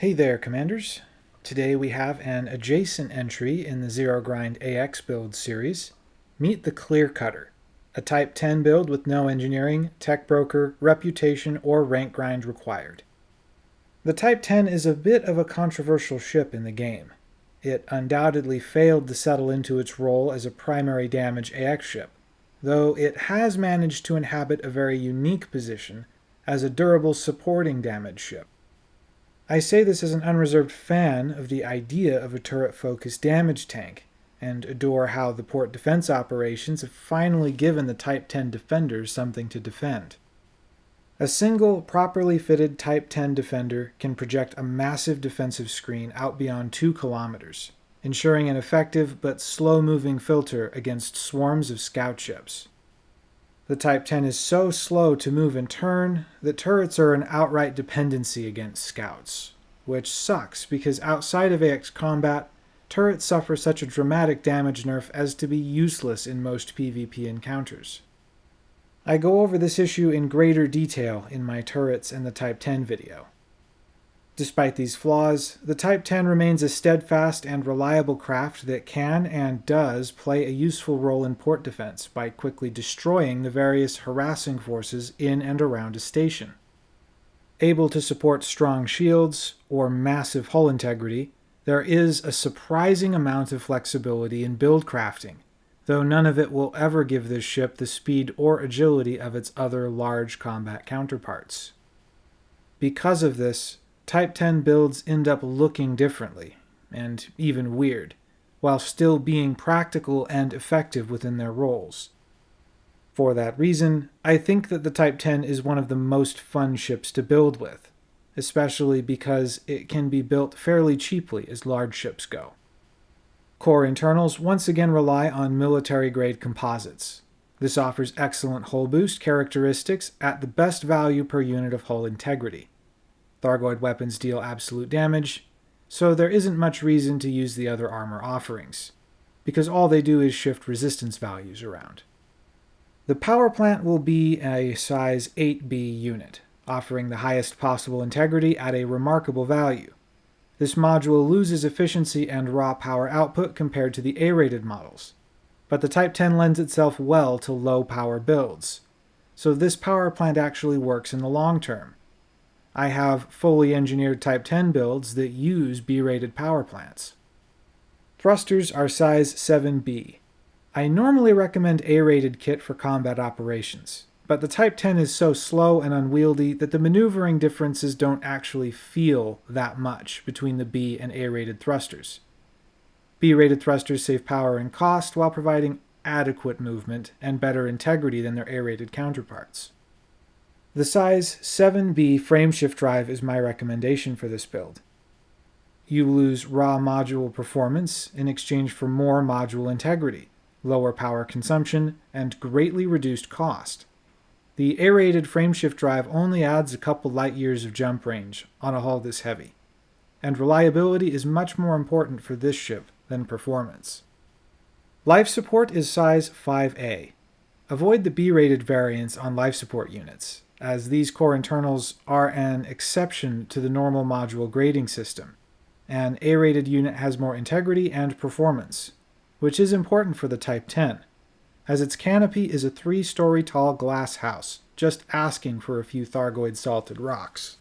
Hey there, Commanders. Today we have an adjacent entry in the Zero Grind AX build series. Meet the Clear Cutter, a Type 10 build with no engineering, tech broker, reputation, or rank grind required. The Type 10 is a bit of a controversial ship in the game. It undoubtedly failed to settle into its role as a primary damage AX ship, though it has managed to inhabit a very unique position as a durable supporting damage ship. I say this as an unreserved fan of the idea of a turret-focused damage tank, and adore how the port defense operations have finally given the Type 10 defenders something to defend. A single, properly fitted Type 10 defender can project a massive defensive screen out beyond 2 kilometers, ensuring an effective but slow-moving filter against swarms of scout ships. The Type 10 is so slow to move and turn that turrets are an outright dependency against scouts, which sucks because outside of AX combat, turrets suffer such a dramatic damage nerf as to be useless in most PvP encounters. I go over this issue in greater detail in my turrets and the Type 10 video. Despite these flaws, the Type 10 remains a steadfast and reliable craft that can and does play a useful role in port defense by quickly destroying the various harassing forces in and around a station. Able to support strong shields or massive hull integrity, there is a surprising amount of flexibility in build crafting, though none of it will ever give this ship the speed or agility of its other large combat counterparts. Because of this, Type 10 builds end up looking differently, and even weird, while still being practical and effective within their roles. For that reason, I think that the Type 10 is one of the most fun ships to build with, especially because it can be built fairly cheaply as large ships go. Core internals once again rely on military-grade composites. This offers excellent hull boost characteristics at the best value per unit of hull integrity. Thargoid weapons deal absolute damage, so there isn't much reason to use the other armor offerings, because all they do is shift resistance values around. The power plant will be a size 8B unit, offering the highest possible integrity at a remarkable value. This module loses efficiency and raw power output compared to the A-rated models, but the Type 10 lends itself well to low power builds, so this power plant actually works in the long term, I have fully engineered Type 10 builds that use B-rated power plants. Thrusters are size 7B. I normally recommend A-rated kit for combat operations, but the Type 10 is so slow and unwieldy that the maneuvering differences don't actually feel that much between the B and A-rated thrusters. B-rated thrusters save power and cost while providing adequate movement and better integrity than their A-rated counterparts. The size 7B frameshift drive is my recommendation for this build. You lose raw module performance in exchange for more module integrity, lower power consumption, and greatly reduced cost. The A-rated frameshift drive only adds a couple light years of jump range on a hull this heavy, and reliability is much more important for this ship than performance. Life support is size 5A. Avoid the B-rated variants on life support units, as these core internals are an exception to the normal module grading system. An A-rated unit has more integrity and performance, which is important for the Type 10, as its canopy is a three-story tall glass house, just asking for a few Thargoid salted rocks.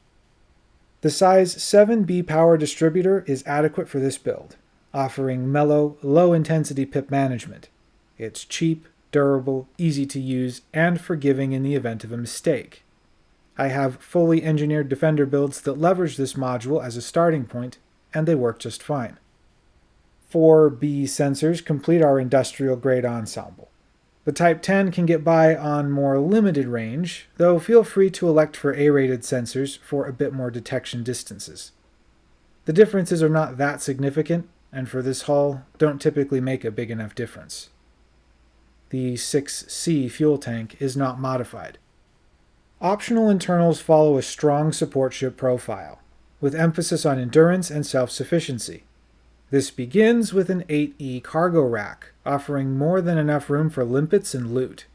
The size 7B power distributor is adequate for this build, offering mellow, low-intensity pip management. It's cheap, durable, easy to use, and forgiving in the event of a mistake. I have fully engineered Defender builds that leverage this module as a starting point, and they work just fine. Four B sensors complete our industrial-grade ensemble. The Type 10 can get by on more limited range, though feel free to elect for A-rated sensors for a bit more detection distances. The differences are not that significant, and for this hull, don't typically make a big enough difference. The 6C fuel tank is not modified. Optional internals follow a strong support ship profile, with emphasis on endurance and self-sufficiency. This begins with an 8E cargo rack, offering more than enough room for limpets and loot.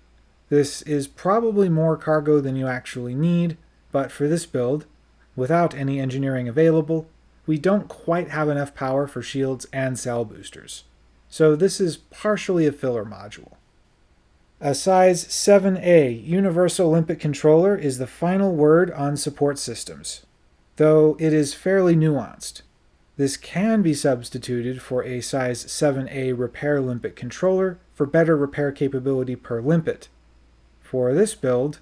This is probably more cargo than you actually need, but for this build, without any engineering available, we don't quite have enough power for shields and cell boosters. So this is partially a filler module. A size 7A Universal Limpet Controller is the final word on support systems, though it is fairly nuanced. This can be substituted for a size 7A Repair Limpet controller for better repair capability per limpet. For this build,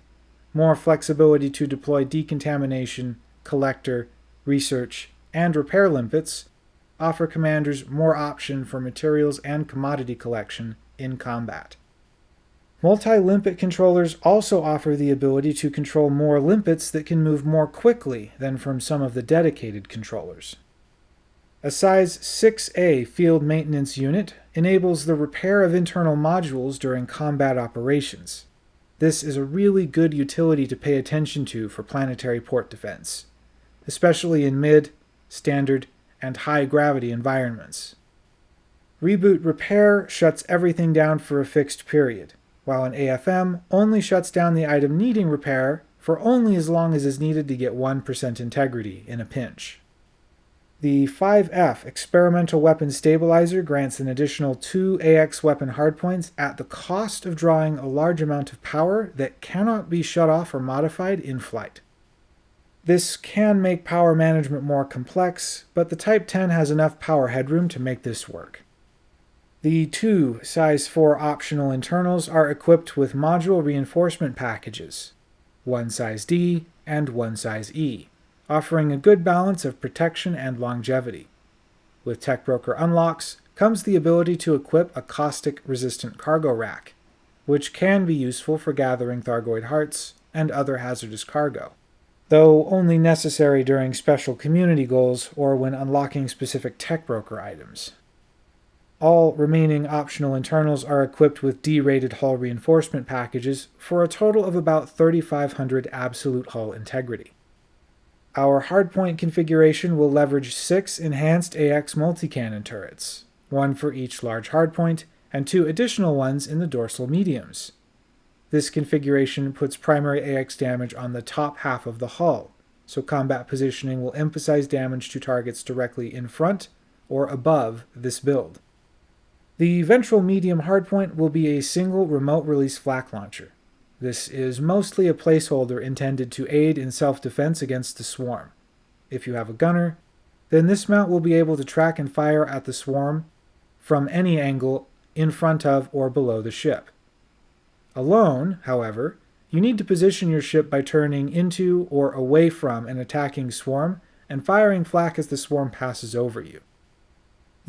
more flexibility to deploy decontamination, collector, research, and repair limpets offer commanders more option for materials and commodity collection in combat. Multi-limpet controllers also offer the ability to control more limpets that can move more quickly than from some of the dedicated controllers. A size 6A field maintenance unit enables the repair of internal modules during combat operations. This is a really good utility to pay attention to for planetary port defense, especially in mid, standard, and high gravity environments. Reboot Repair shuts everything down for a fixed period, while an AFM only shuts down the item needing repair for only as long as is needed to get 1% integrity in a pinch. The 5F Experimental Weapon Stabilizer grants an additional 2 AX weapon hardpoints at the cost of drawing a large amount of power that cannot be shut off or modified in flight. This can make power management more complex, but the Type 10 has enough power headroom to make this work. The two size 4 optional internals are equipped with module reinforcement packages, one size D and one size E, offering a good balance of protection and longevity. With Tech Broker unlocks comes the ability to equip a caustic-resistant cargo rack, which can be useful for gathering Thargoid hearts and other hazardous cargo, though only necessary during special community goals or when unlocking specific Tech Broker items. All remaining optional internals are equipped with D-rated hull reinforcement packages for a total of about 3500 absolute hull integrity. Our hardpoint configuration will leverage six enhanced AX multi-cannon turrets, one for each large hardpoint, and two additional ones in the dorsal mediums. This configuration puts primary AX damage on the top half of the hull, so combat positioning will emphasize damage to targets directly in front or above this build. The ventral medium hardpoint will be a single remote release flak launcher. This is mostly a placeholder intended to aid in self-defense against the swarm. If you have a gunner, then this mount will be able to track and fire at the swarm from any angle in front of or below the ship. Alone, however, you need to position your ship by turning into or away from an attacking swarm and firing flak as the swarm passes over you.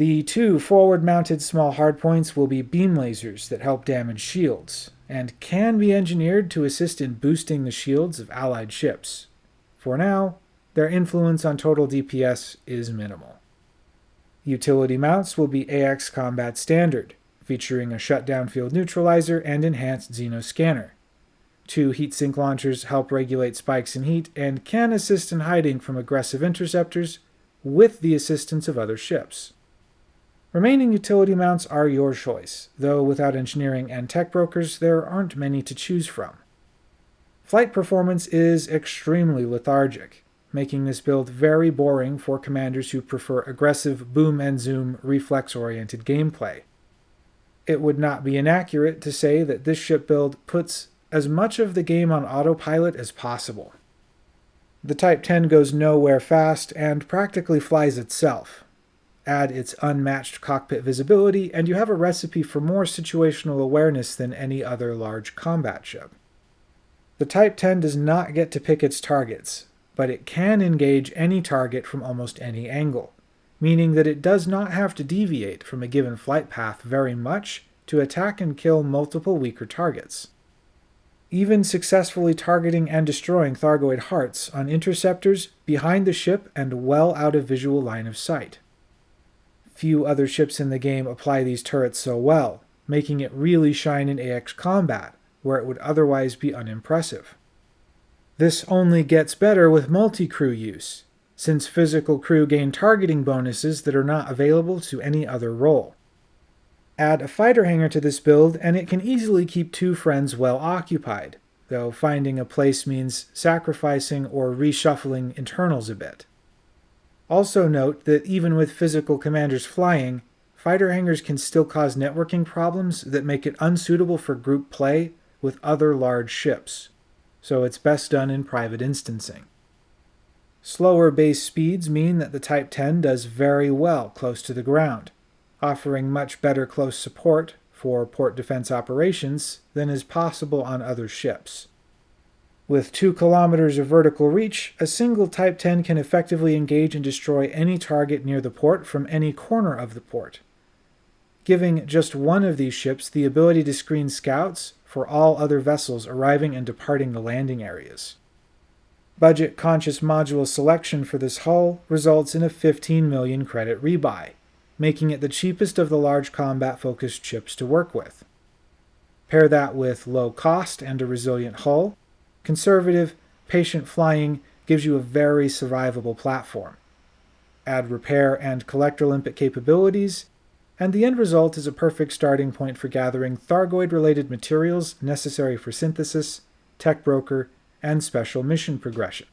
The two forward-mounted small hardpoints will be beam lasers that help damage shields, and can be engineered to assist in boosting the shields of allied ships. For now, their influence on total DPS is minimal. Utility mounts will be AX Combat Standard, featuring a shutdown field neutralizer and enhanced Xeno scanner. Two heatsink launchers help regulate spikes in heat and can assist in hiding from aggressive interceptors with the assistance of other ships. Remaining utility mounts are your choice, though without engineering and tech brokers there aren't many to choose from. Flight performance is extremely lethargic, making this build very boring for commanders who prefer aggressive boom and zoom reflex-oriented gameplay. It would not be inaccurate to say that this ship build puts as much of the game on autopilot as possible. The Type 10 goes nowhere fast and practically flies itself, add its unmatched cockpit visibility, and you have a recipe for more situational awareness than any other large combat ship. The Type 10 does not get to pick its targets, but it can engage any target from almost any angle, meaning that it does not have to deviate from a given flight path very much to attack and kill multiple weaker targets. Even successfully targeting and destroying Thargoid hearts on interceptors behind the ship and well out of visual line of sight. Few other ships in the game apply these turrets so well, making it really shine in AX combat, where it would otherwise be unimpressive. This only gets better with multi-crew use, since physical crew gain targeting bonuses that are not available to any other role. Add a fighter hangar to this build and it can easily keep two friends well occupied, though finding a place means sacrificing or reshuffling internals a bit. Also note that even with physical commanders flying, fighter hangars can still cause networking problems that make it unsuitable for group play with other large ships, so it's best done in private instancing. Slower base speeds mean that the Type 10 does very well close to the ground, offering much better close support for port defense operations than is possible on other ships. With 2 kilometers of vertical reach, a single Type 10 can effectively engage and destroy any target near the port from any corner of the port, giving just one of these ships the ability to screen scouts for all other vessels arriving and departing the landing areas. Budget-conscious module selection for this hull results in a 15 million credit rebuy, making it the cheapest of the large combat-focused ships to work with. Pair that with low cost and a resilient hull, conservative, patient flying gives you a very survivable platform. Add repair and collector limpet capabilities, and the end result is a perfect starting point for gathering Thargoid-related materials necessary for synthesis, tech broker, and special mission progression.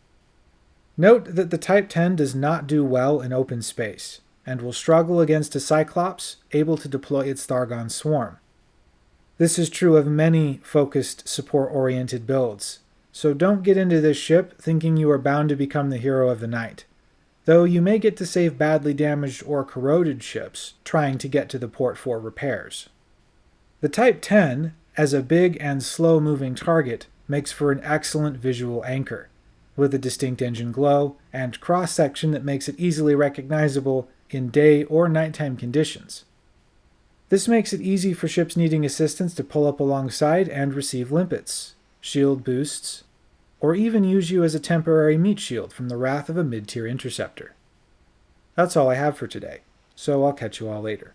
Note that the Type 10 does not do well in open space, and will struggle against a Cyclops able to deploy its Thargon swarm. This is true of many focused support-oriented builds, so don't get into this ship thinking you are bound to become the hero of the night, though you may get to save badly damaged or corroded ships trying to get to the port for repairs. The Type 10, as a big and slow-moving target, makes for an excellent visual anchor, with a distinct engine glow and cross-section that makes it easily recognizable in day or nighttime conditions. This makes it easy for ships needing assistance to pull up alongside and receive limpets, shield boosts, or even use you as a temporary meat shield from the wrath of a mid-tier interceptor. That's all I have for today, so I'll catch you all later.